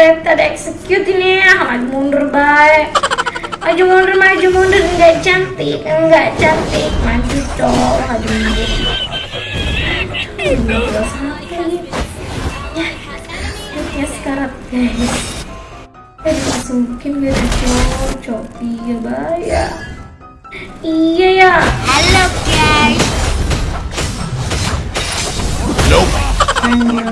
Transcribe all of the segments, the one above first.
ada execute ini. Ya maju mundur baik maju mundur maju mundur. Enggak cantik enggak cantik. Maju dong maju mundur. Ya ya sekarang guys. Eh dimasukin biar cowok copi ya. Baya iya ya. Hello guys. Anjir,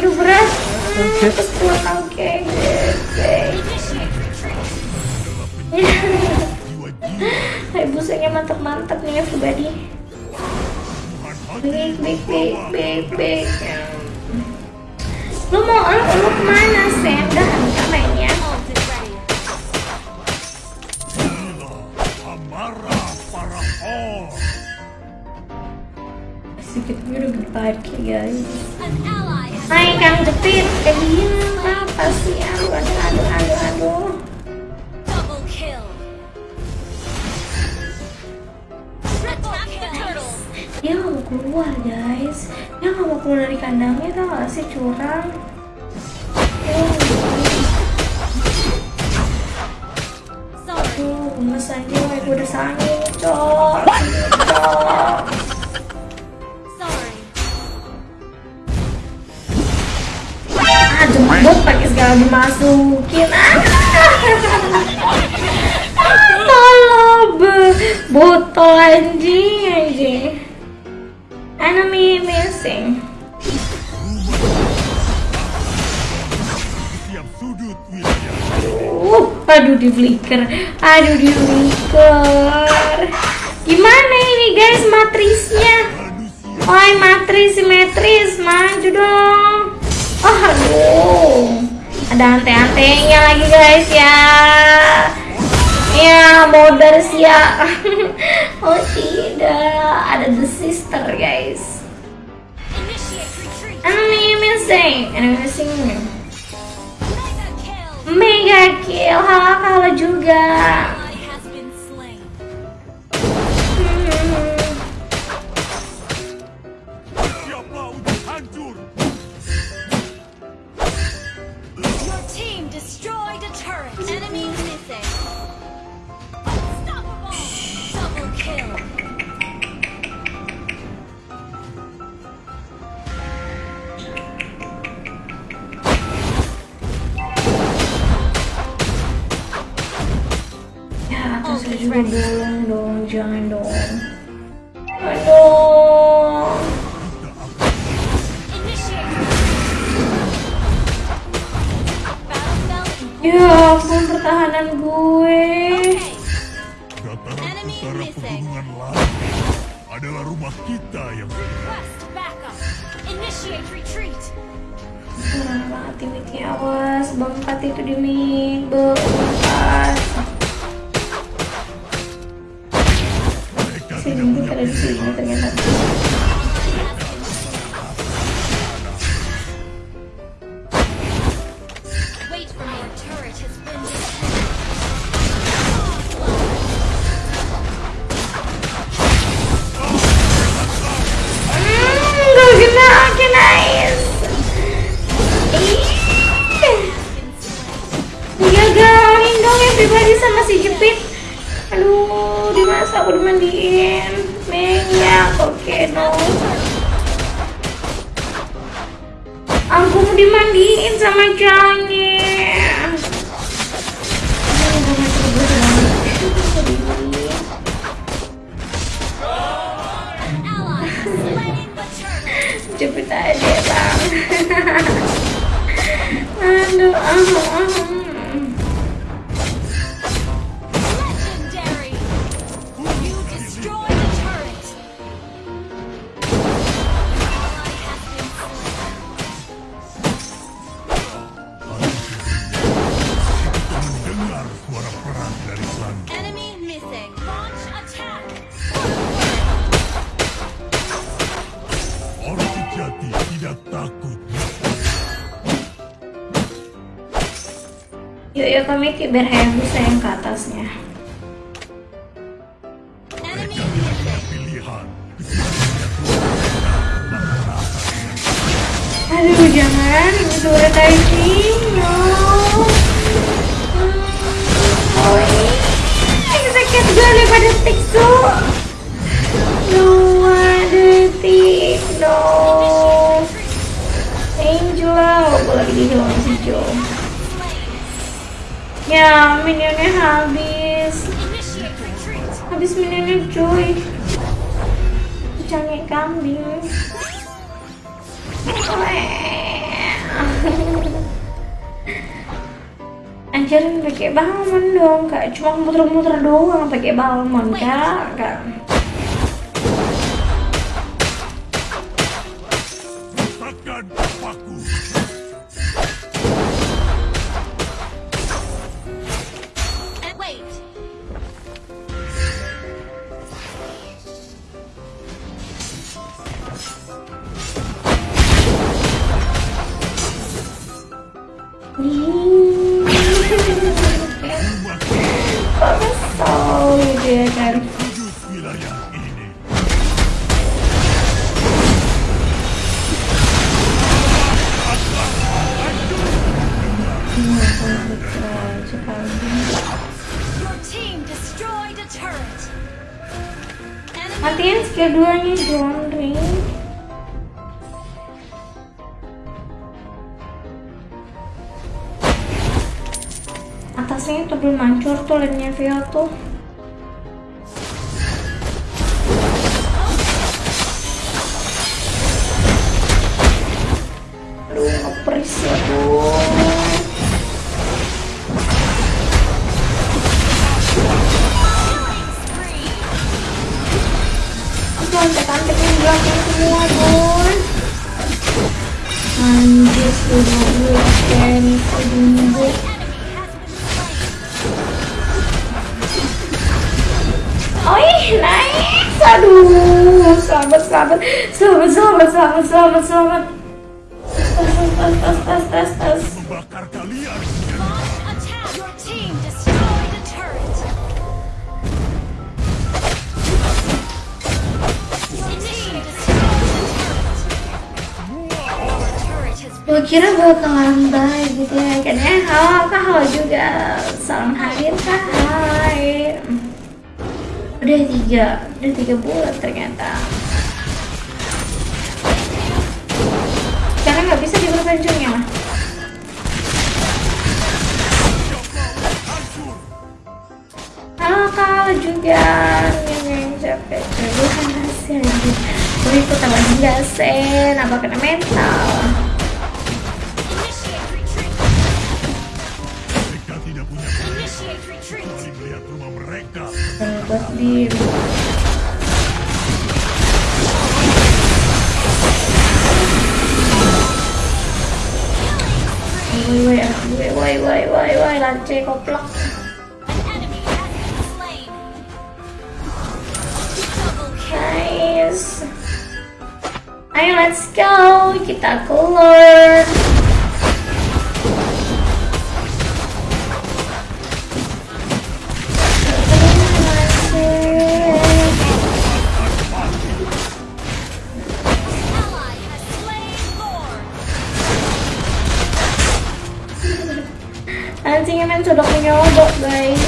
aduh berat Hai busanya mantap-mantap nih everybody. Big big big big big. Lu mau lu, lu ke mana Sam? Dah kita mainnya. Sedikit udah berpaki guys. Hai Kang Jepit, eh iya apa sih? Aduh aduh aduh aduh aduh. Dia nggak mau keluar guys. Dia nggak mau keluar dari kandangnya tau gak sih curang. Aduh, gemes aja, gue udah sangin, cok. Cok. Ah, jembut pakai segala dimasukin. Ah, tolong, botol anjing anjing. Enemy missing. Uh, aduh di flicker, aduh di flicker. Gimana ini guys matrisnya? Oi matris simetris maju dong. Oh aduh, ada ante-antenya lagi guys ya. Ya moders ya. oh tidak, ada the sister guys. Enemy missing, enemy missing. Mega kill. Mega kill, halah kalah juga. Juga bolong dong, jangan dong. Aduh. Ya ampun pertahanan gue. dataran utara pegunungan lain adalah rumah kita yang. Initiate retreat. Banget timiknya awas. Bang empat itu di mid. Bang empat. Rindu punya ada di sini ternyata. Aku dimandiin. Menyak, oke no. Aku mau dimandiin sama turret. Jepit aja bang. Aduh, ah. Legendary. Atomiki biar Hayabusa yang ke atasnya. Aduh jangan, ini suara diving, no. Oh ini, sakit gue daripada Tiksu. No, aduh Tik, no. Angela, gue lagi di dalam si Joe. Ya, minionnya habis. Habis minionnya Joy. Cangik kambing. Anjarin pakai balmon dong, kak. Cuma muter-muter doang pakai balmon, kak. Kak. Turret. Enemy Matiin skill 2 nya John Ring. Atasnya itu belum hancur tuh lainnya Vio tuh. Belakang semua, Bon. Anjir, sudah gue slain. Oi, nice. Aduh, selamat, selamat, selamat, selamat, selamat, selamat, selamat. Tas, tas, tas, tas, tas. Membakar kalian. Gue kira bakalan baik gitu ya. Eh halo kak halo juga. Salam hadir kak hai. Udah tiga udah tiga bulan ternyata. Karena nggak bisa di ya mah halo kak juga. Yang capek gue kan gue ikut sama dia sen apa kena mental buat di. Ayo, let's go. Kita keluar. Anjingnya main sodok nyodok, guys.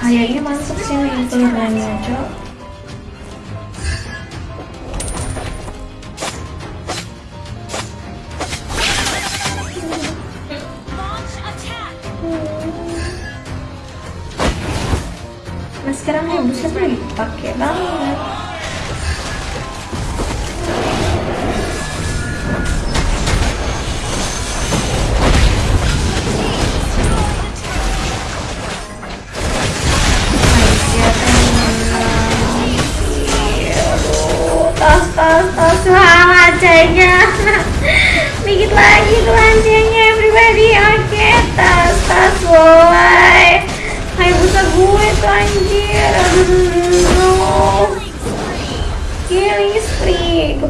Kayaknya masuk sini keluarannya, cok. Launch attack. Nah sekarang ya buset lagi pakai banget. Lancenya Dikit lagi tuh lancenya everybody Oke, tas, tas, boy. Kayak buta gue tuh anjir. Aduh, spree. Killing spree